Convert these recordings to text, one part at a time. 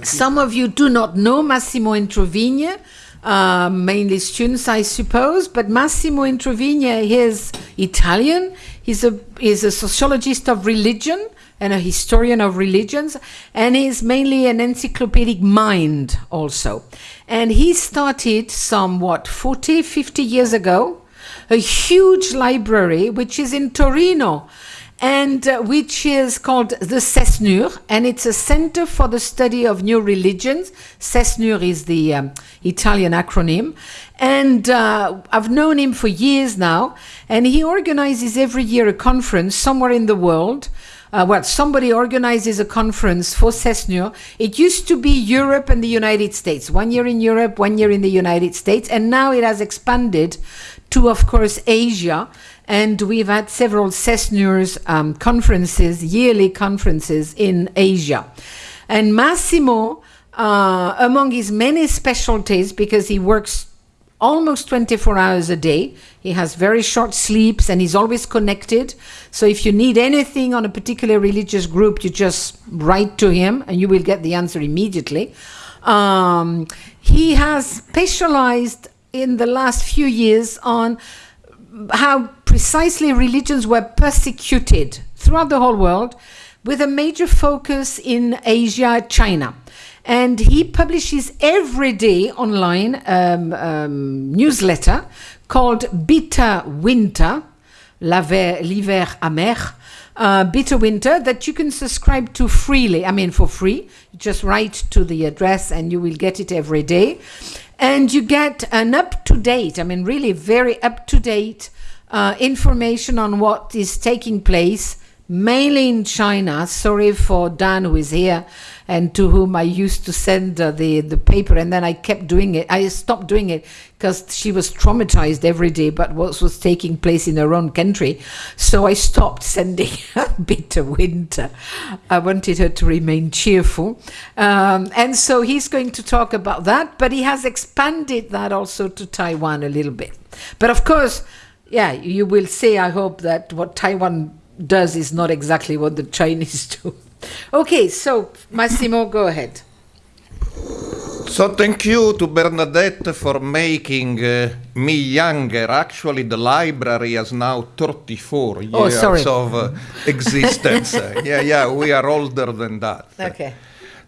Some of you do not know Massimo Introvigne, uh, mainly students, I suppose, but Massimo Introvigne is Italian. He's a, he's a sociologist of religion and a historian of religions, and he's mainly an encyclopedic mind also. And he started somewhat 40, 50 years ago, a huge library which is in Torino and uh, which is called the CESNUR, and it's a center for the study of new religions. CESNUR is the um, Italian acronym, and uh, I've known him for years now, and he organizes every year a conference somewhere in the world. Uh, well, somebody organizes a conference for CESNUR. It used to be Europe and the United States. One year in Europe, one year in the United States, and now it has expanded to, of course, Asia and we've had several CESNUR's um, conferences, yearly conferences in Asia. And Massimo, uh, among his many specialties, because he works almost 24 hours a day, he has very short sleeps and he's always connected. So if you need anything on a particular religious group, you just write to him and you will get the answer immediately. Um, he has specialized in the last few years on how precisely religions were persecuted throughout the whole world with a major focus in Asia, China. And he publishes every day online um, um, newsletter called Bitter Winter, l'hiver amer, uh, Bitter Winter, that you can subscribe to freely. I mean, for free. You just write to the address and you will get it every day and you get an up-to-date, I mean, really very up-to-date uh, information on what is taking place, mainly in China. Sorry for Dan, who is here, and to whom I used to send uh, the, the paper, and then I kept doing it. I stopped doing it because she was traumatized every day but what was taking place in her own country. So I stopped sending a bitter winter. I wanted her to remain cheerful. Um, and so he's going to talk about that, but he has expanded that also to Taiwan a little bit. But of course, yeah, you will say, I hope, that what Taiwan does is not exactly what the Chinese do. Okay, so Massimo, go ahead. So thank you to Bernadette for making uh, me younger. Actually, the library has now 34 oh, years of uh, existence. yeah, yeah, we are older than that. Okay.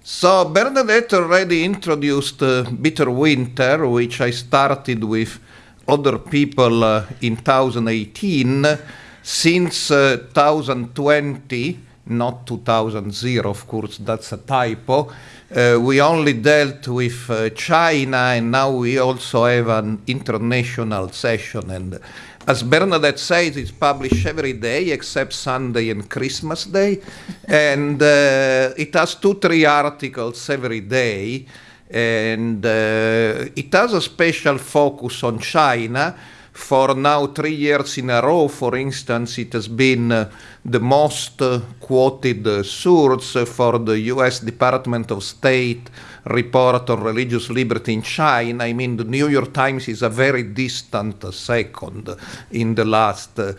So Bernadette already introduced uh, Bitter Winter, which I started with other people uh, in 2018. Since 2020, uh, not 2000, of course, that's a typo. Uh, we only dealt with uh, China, and now we also have an international session. And as Bernadette says, it's published every day except Sunday and Christmas Day. and uh, it has two, three articles every day. And uh, it has a special focus on China for now three years in a row, for instance, it has been uh, the most uh, quoted source for the US Department of State report on religious liberty in China. I mean, the New York Times is a very distant second in the last uh,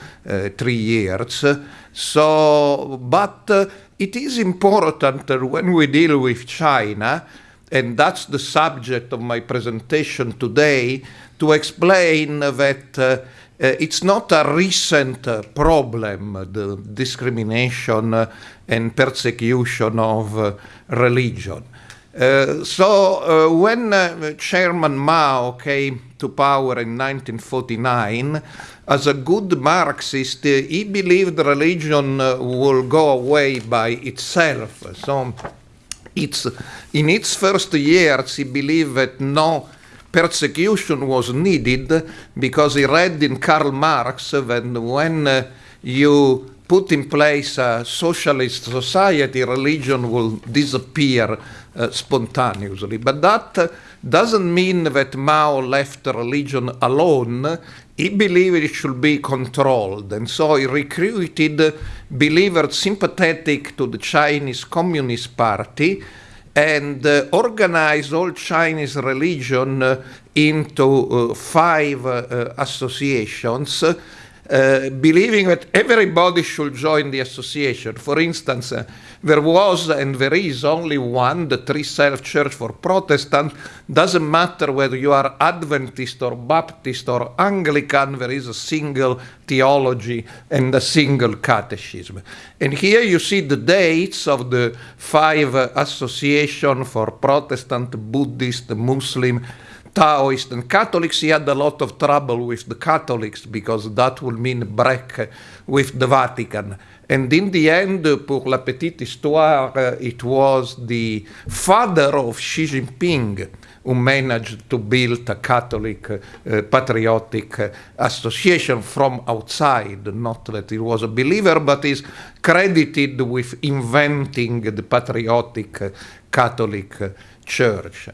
three years. So, but uh, it is important when we deal with China, and that's the subject of my presentation today, to explain that uh, uh, it's not a recent uh, problem, the discrimination uh, and persecution of uh, religion. Uh, so when Chairman Mao came to power in 1949, as a good Marxist, he believed religion will go away by itself. So it's, in its first years, he believed that no persecution was needed because he read in Karl Marx that when you put in place a socialist society, religion will disappear uh, spontaneously. But that uh, doesn't mean that Mao left religion alone. He believed it should be controlled, and so he recruited believers sympathetic to the Chinese Communist Party and uh, organize all Chinese religion uh, into uh, five associations. Uh, believing that everybody should join the association. For instance, uh, there was and there is only one, the Three Self Church for Protestant. Doesn't matter whether you are Adventist or Baptist or Anglican, there is a single theology and a single catechism. And here you see the dates of the five uh, association for Protestant, Buddhist, Muslim, Taoist and Catholics, he had a lot of trouble with the Catholics because that would mean break with the Vatican. And in the end, pour la petite histoire, uh, it was the father of Xi Jinping who managed to build a Catholic uh, patriotic uh, association from outside. Not that he was a believer, but is credited with inventing the patriotic uh, Catholic uh, Church.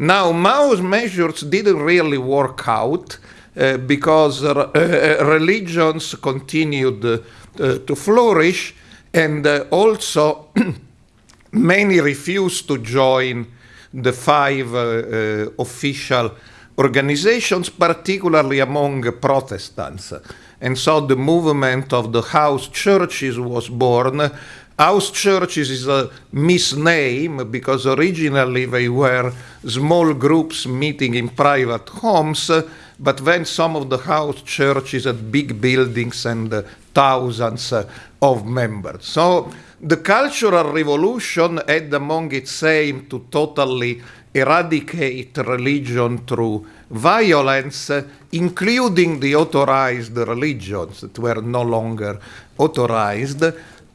Now, Mao's measures didn't really work out uh, because uh, uh religions continued uh, to flourish, and also many refused to join the five official organizations, particularly among Protestants. And so the movement of the house churches was born, House churches is a misname because originally they were small groups meeting in private homes, but then some of the house churches had big buildings and uh, thousands uh, of members. So the Cultural Revolution had among its aim to totally eradicate religion through violence, uh, including the authorized religions that were no longer authorized.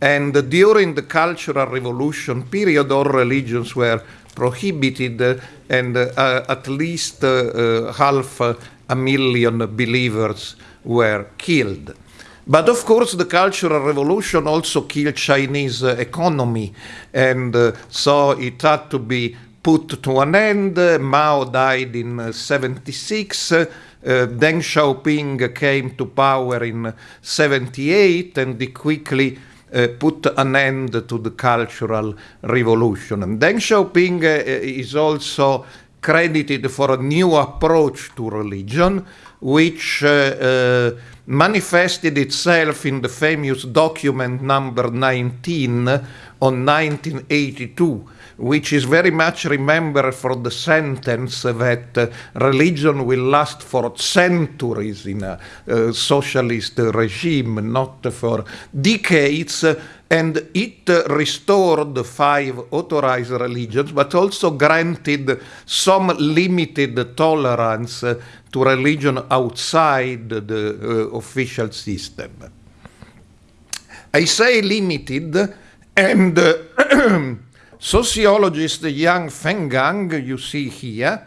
And during the Cultural Revolution period, all religions were prohibited, and uh, at least uh, uh, half a million believers were killed. But of course, the Cultural Revolution also killed Chinese uh, economy, and uh, so it had to be put to an end. Mao died in uh, 76. Deng Xiaoping came to power in 78, and he quickly uh, put an end to the Cultural Revolution. And Deng Xiaoping uh, is also credited for a new approach to religion, which manifested itself in the famous document number 19 on 1982 which is very much remembered for the sentence that uh, religion will last for centuries in a uh, socialist regime, not for decades. And it restored five authorized religions, but also granted some limited tolerance to religion outside the uh, official system. I say limited, and Sociologist Yang Fenggang, you see here,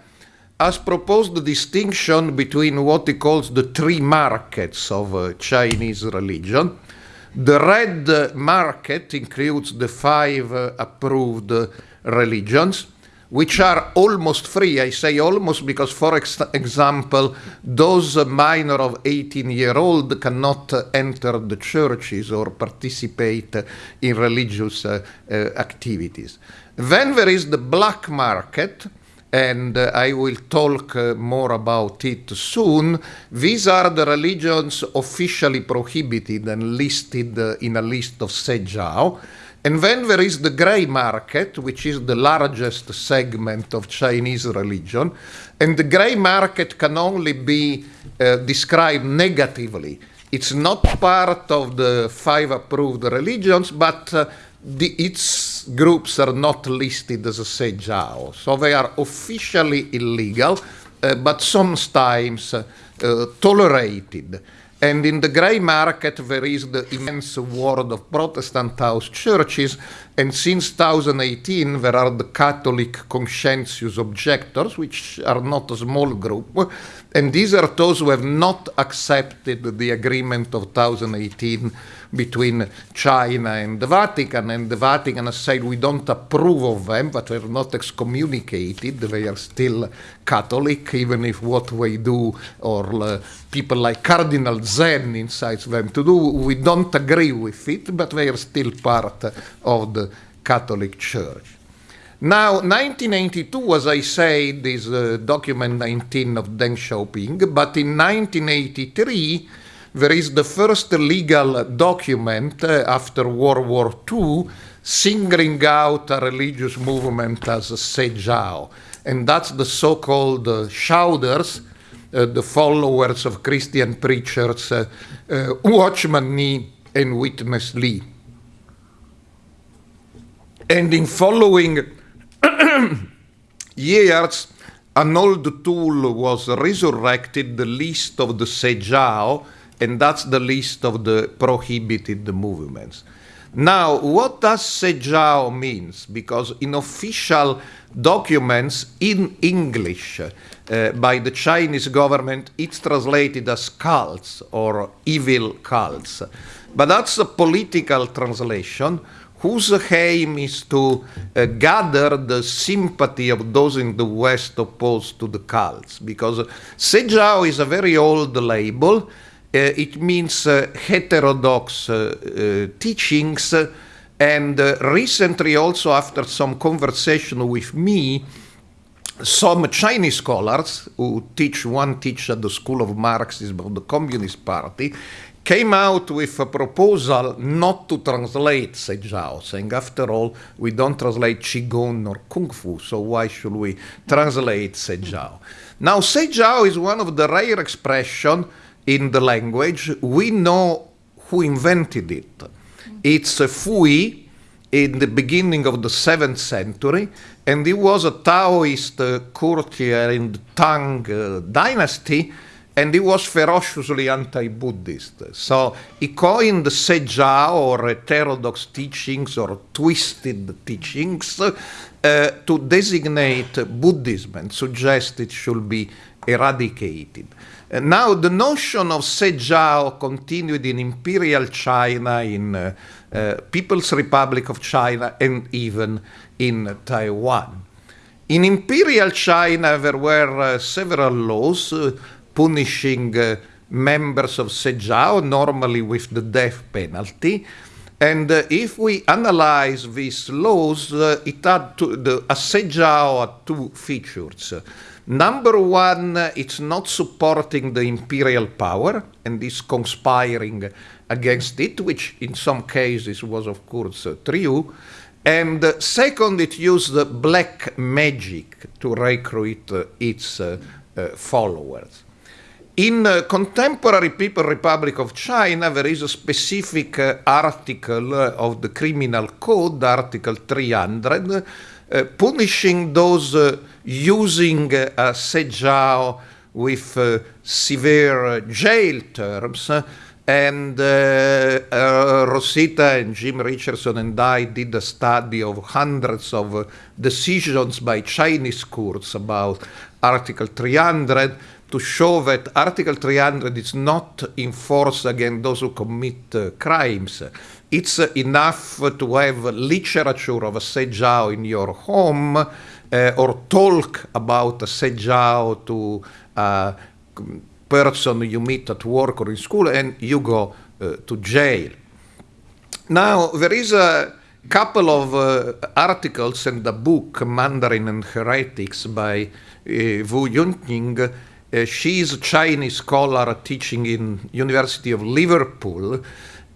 has proposed the distinction between what he calls the three markets of uh, Chinese religion. The red market includes the five uh, approved uh, religions which are almost free. I say almost because, for ex example, those minor of 18 year old cannot enter the churches or participate in religious uh, uh, activities. Then there is the black market, and uh, I will talk uh, more about it soon. These are the religions officially prohibited and listed uh, in a list of Sejao. And then there is the grey market, which is the largest segment of Chinese religion. And the grey market can only be uh, described negatively. It's not part of the five approved religions, but uh, the, its groups are not listed as a Sejao. So they are officially illegal, uh, but sometimes uh, tolerated. And in the grey market, there is the immense world of Protestant house churches. And since 2018, there are the Catholic conscientious objectors, which are not a small group. And these are those who have not accepted the agreement of 2018 between China and the Vatican, and the Vatican has said we don't approve of them, but they're not excommunicated. They are still Catholic, even if what they do, or uh, people like Cardinal Zen incites them to do, we don't agree with it, but they are still part of the Catholic Church. Now, 1982, as I said, is uh, document 19 of Deng Xiaoping, but in 1983, there is the first legal document uh, after World War II singling out a religious movement as Sejao. And that's the so called uh, Shouters, uh, the followers of Christian preachers uh, uh, Watchman Nee and Witness Lee. And in following years, an old tool was resurrected, the list of the Sejao, and that's the list of the prohibited movements. Now, what does Sejao means? Because in official documents in English uh, by the Chinese government, it's translated as cults or evil cults. But that's a political translation whose aim is to uh, gather the sympathy of those in the West opposed to the cults. Because Sejao is a very old label. Uh, it means uh, heterodox uh, uh, teachings. and uh, recently, also after some conversation with me, some Chinese scholars who teach one teach at the School of Marxism of the Communist Party came out with a proposal not to translate Sejao, saying, after all, we don't translate Qigong or Kung Fu, so why should we translate Sejao? Now, Sejao is one of the rare expressions in the language. We know who invented it. It's a Fu Yi in the beginning of the 7th century, and he was a Taoist uh, courtier in the Tang uh, dynasty and he was ferociously anti-Buddhist. So he coined Sejao or heterodox teachings or twisted teachings uh, to designate Buddhism and suggest it should be eradicated. Uh, now, the notion of Sejao continued in Imperial China, in uh, uh, People's Republic of China, and even in Taiwan. In Imperial China, there were uh, several laws uh, punishing uh, members of Sejao, normally with the death penalty. And uh, if we analyze these laws, uh, it had to, the Sejao had two features. Number one, uh, it's not supporting the imperial power and is conspiring against it, which in some cases was, of course, true. And second, it used black magic to recruit its followers. In uh, contemporary People Republic of China, there is a specific uh, article uh, of the Criminal Code, Article 300, uh, punishing those uh, using uh, Sejao with severe jail terms. And Rosita and Jim Richardson and I did a study of hundreds of decisions by Chinese courts about Article 300 to show that Article 300 is not in force against those who commit uh, crimes. It's uh, enough to have literature of a Sejao in your home uh, or talk about a Sejao to a person you meet at work or in school and you go uh, to jail. Now, there is a couple of uh, articles in the book Mandarin and Heretics by uh, Wu Junqing uh, she's a Chinese scholar teaching in University of Liverpool,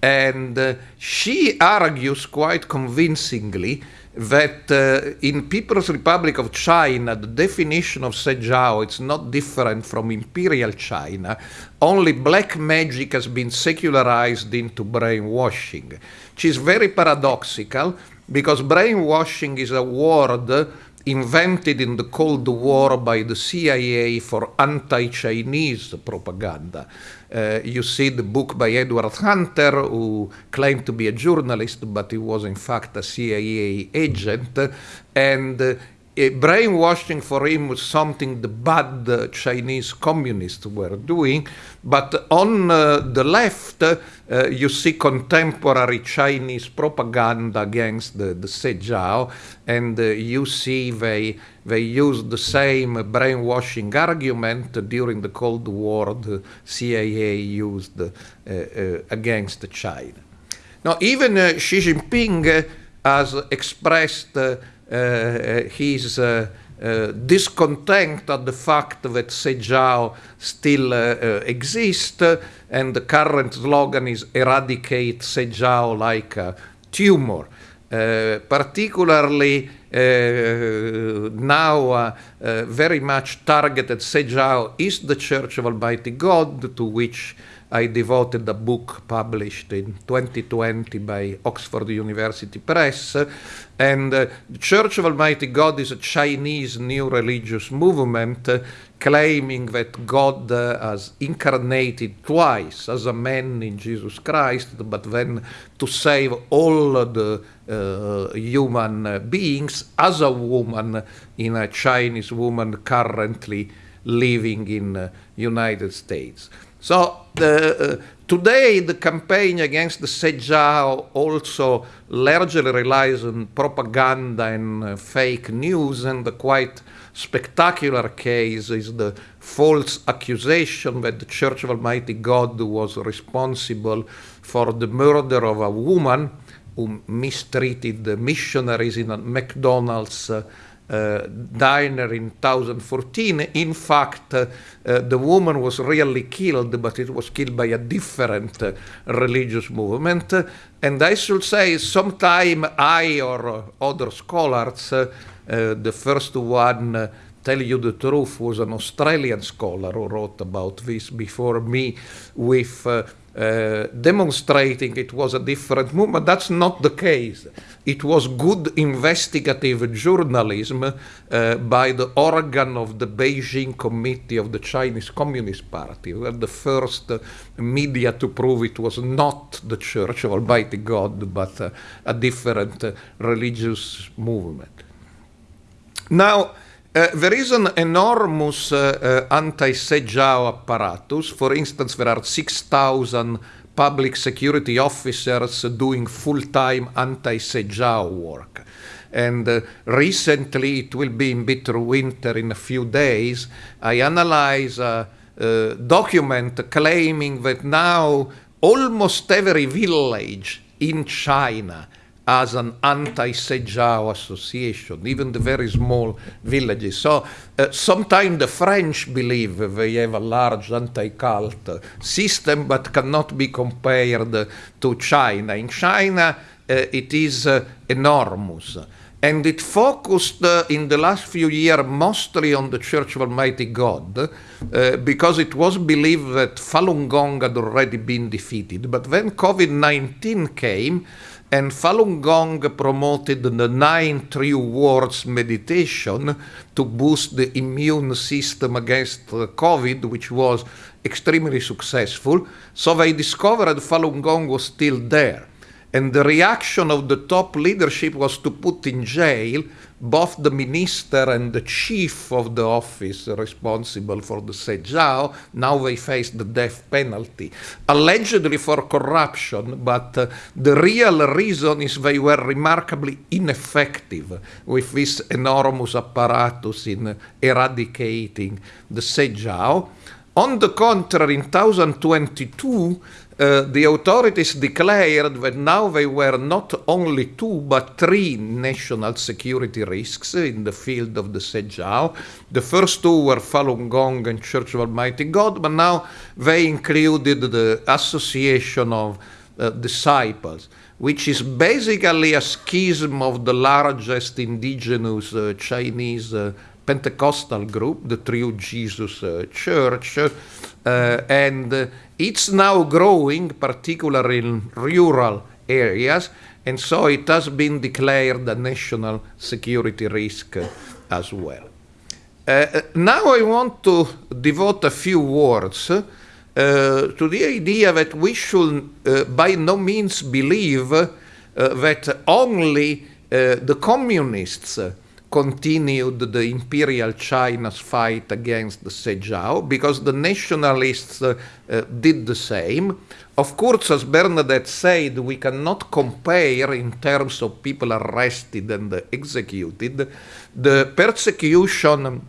and uh, she argues quite convincingly that uh, in People's Republic of China, the definition of Sejao is not different from Imperial China. Only black magic has been secularized into brainwashing, which is very paradoxical because brainwashing is a word invented in the Cold War by the CIA for anti Chinese propaganda. Uh, you see the book by Edward Hunter, who claimed to be a journalist, but he was in fact a CIA agent. And uh, brainwashing for him was something the bad uh, Chinese communists were doing. But on uh, the left, uh, you see contemporary Chinese propaganda against the, the Sejao, and uh, you see they, they use the same brainwashing argument during the Cold War the CIA used uh, uh, against China. Now, even Xi Jinping has expressed his uh, uh, discontent at the fact that Sejao still uh, uh, exists, and the current slogan is eradicate Sejao like a tumor. Uh, particularly uh, now uh, very much targeted Sejao is the Church of Almighty God, to which I devoted a book published in 2020 by Oxford University Press. And uh, the Church of Almighty God is a Chinese new religious movement uh, claiming that God uh, has incarnated twice as a man in Jesus Christ, but then to save all the uh, human beings as a woman in a Chinese woman currently living in uh, United States. So the, uh, today the campaign against the Sejao also largely relies on propaganda and uh, fake news and the quite spectacular case is the false accusation that the Church of Almighty God was responsible for the murder of a woman who mistreated the missionaries in a McDonald's uh, diner in 2014. In fact, uh, uh, the woman was really killed, but it was killed by a different uh, religious movement. And I should say, sometime I or other scholars, uh, the first one tell you the truth, was an Australian scholar who wrote about this before me with uh, demonstrating it was a different movement. That's not the case. It was good investigative journalism uh, by the organ of the Beijing Committee of the Chinese Communist Party. We were the first uh, media to prove it was not the Church of Almighty God, but uh, a different uh, religious movement. Now, uh, there is an enormous uh, uh, anti-Sejao apparatus. For instance, there are 6,000 public security officers doing full-time anti-Sejao work. And recently, it will be in bitter winter in a few days, I analyze a, a document claiming that now almost every village in China as an anti-Sejao association, even the very small villages. So uh, sometimes the French believe they have a large anti-cult system, but cannot be compared to China. In China, uh, it is uh, enormous. And it focused uh, in the last few years mostly on the Church of Almighty God, uh, because it was believed that Falun Gong had already been defeated. But when COVID 19 came, and Falun Gong promoted the nine true words meditation to boost the immune system against COVID, which was extremely successful. So they discovered Falun Gong was still there. And the reaction of the top leadership was to put in jail both the minister and the chief of the office responsible for the Sejao. Now they face the death penalty, allegedly for corruption, but uh, the real reason is they were remarkably ineffective with this enormous apparatus in eradicating the Sejao. On the contrary, in 2022, uh, the authorities declared that now they were not only two but three national security risks in the field of the Sejao. The first two were Falun Gong and Church of Almighty God, but now they included the Association of uh, Disciples, which is basically a schism of the largest indigenous uh, Chinese Pentecostal group, the True Jesus uh, Church, uh, and it's now growing, particularly in rural areas, and so it has been declared a national security risk as well. Uh, now I want to devote a few words uh, to the idea that we should uh, by no means believe that only the communists continued the imperial China's fight against the Sejao because the nationalists uh, uh, did the same. Of course, as Bernadette said, we cannot compare in terms of people arrested and executed the persecution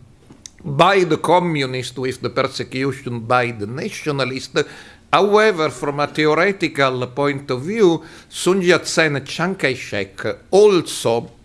by the communists with the persecution by the nationalists. However, from a theoretical point of view, Sun Yat-sen Chiang Kai-shek also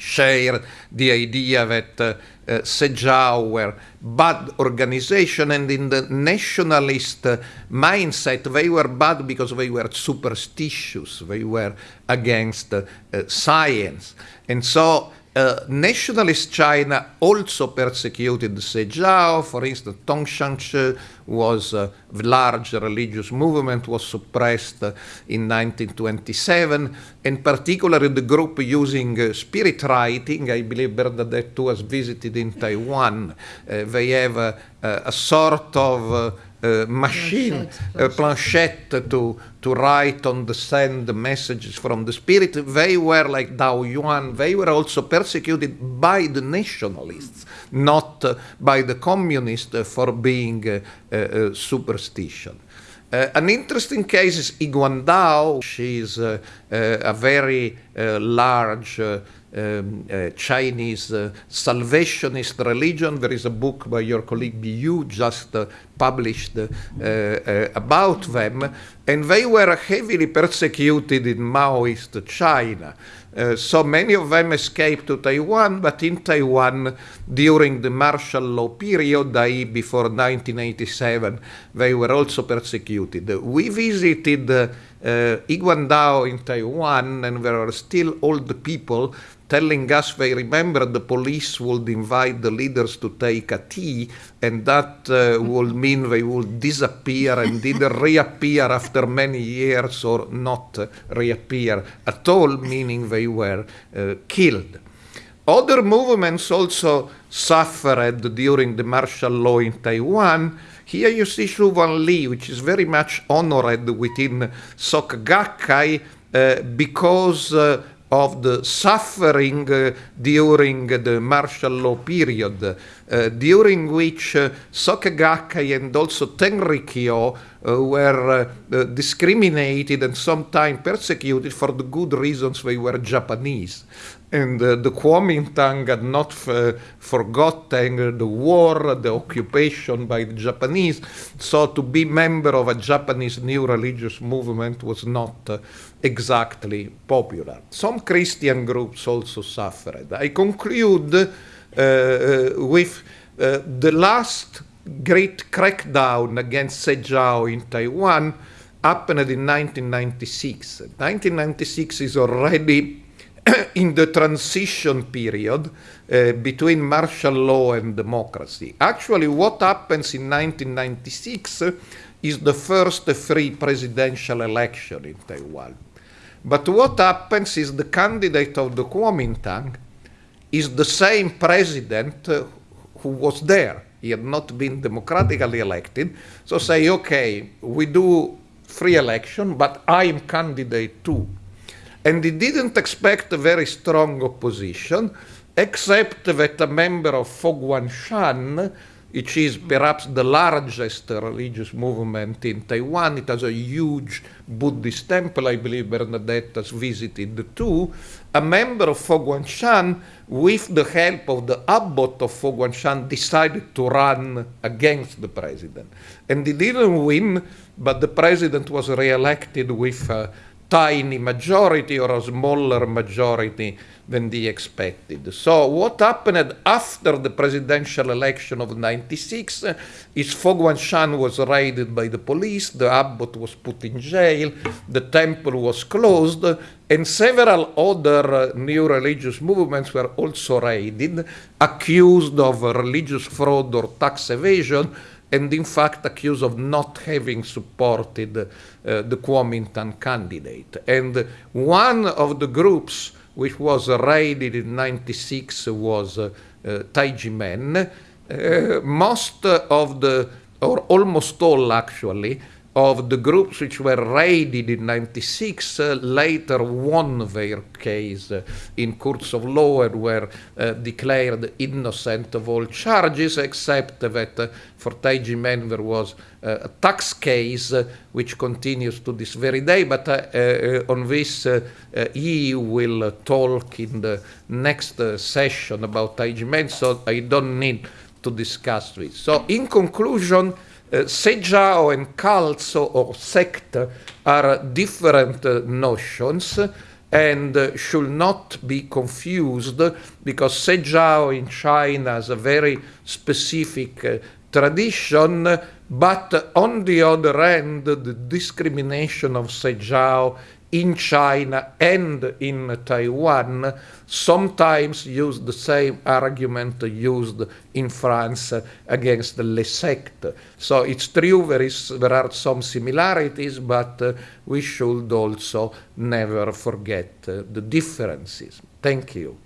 share the idea that uh, uh, Sejao were bad organization and in the nationalist uh, mindset they were bad because they were superstitious they were against uh, science. And so uh, nationalist China also persecuted Sejao. For instance, Tongshanshe was a large religious movement, was suppressed uh, in 1927, and particularly the group using uh, spirit writing. I believe Bernadette was visited in Taiwan. Uh, they have a sort of uh, uh, machine, planchette, planchette to, to write on the sand messages from the spirit. They were like Dao Yuan, they were also persecuted by the nationalists, not uh, by the communists uh, for being uh, superstition. Uh, an interesting case is Yiguandao. She is uh, uh, a very large um, uh, Chinese uh, salvationist religion. There is a book by your colleague Biu just uh, published uh, uh, about them, and they were heavily persecuted in Maoist China. Uh, so many of them escaped to Taiwan, but in Taiwan, during the martial law period, i.e., before 1987, they were also persecuted. We visited uh, Yiguandao in Taiwan, and there are still old people telling us they remember the police would invite the leaders to take a tea, and that uh, would mean they would disappear and either reappear after many years or not reappear at all, meaning they were uh, killed. Other movements also suffered during the martial law in Taiwan. Here you see Zhu Wanli, which is very much honored within Soka Gakkai uh, because uh, of the suffering uh, during the martial law period, uh, during which uh, Soka Gakkai and also Tenrikyo uh, were uh, discriminated and sometimes persecuted for the good reasons they were Japanese and uh, the Kuomintang had not uh, forgotten the war, the occupation by the Japanese. So to be member of a Japanese new religious movement was not uh, exactly popular. Some Christian groups also suffered. I conclude uh, uh, with uh, the last great crackdown against Sejao in Taiwan happened in 1996. 1996 is already in the transition period uh, between martial law and democracy. Actually, what happens in 1996 is the first free presidential election in Taiwan. But what happens is the candidate of the Kuomintang is the same president uh, who was there. He had not been democratically elected. So say, okay, we do free election, but I am candidate too and he didn't expect a very strong opposition, except that a member of Shan, which is perhaps the largest religious movement in Taiwan. It has a huge Buddhist temple, I believe Bernadette has visited too. A member of Shan, with the help of the abbot of Shan, decided to run against the president. And he didn't win, but the president was re-elected with uh, tiny majority or a smaller majority than the expected. So what happened after the presidential election of 96 is Foguangshan was raided by the police, the abbot was put in jail, the temple was closed, and several other uh, new religious movements were also raided, accused of religious fraud or tax evasion, and in fact accused of not having supported uh, the Kuomintang candidate. And one of the groups which was raided in 96 was uh, uh, Taiji Men. Most of the, or almost all actually, of the groups which were raided in 96 uh, later won their case uh, in courts of law and were uh, declared innocent of all charges, except that uh, for Taiji Men there was uh, a tax case uh, which continues to this very day. But on this, he will talk in the next session about Taiji Men, so I don't need to discuss this. So, in conclusion, uh, Sejao and Kalzo or sect are different uh, notions. and uh, should not be confused because Sezhao in China has a very specific uh, tradition, but on the other hand, the discrimination of Sezhao in China and in Taiwan sometimes use the same argument used in France against Les sectes. So it's true there, is, there are some similarities, but uh, we should also never forget uh, the differences. Thank you.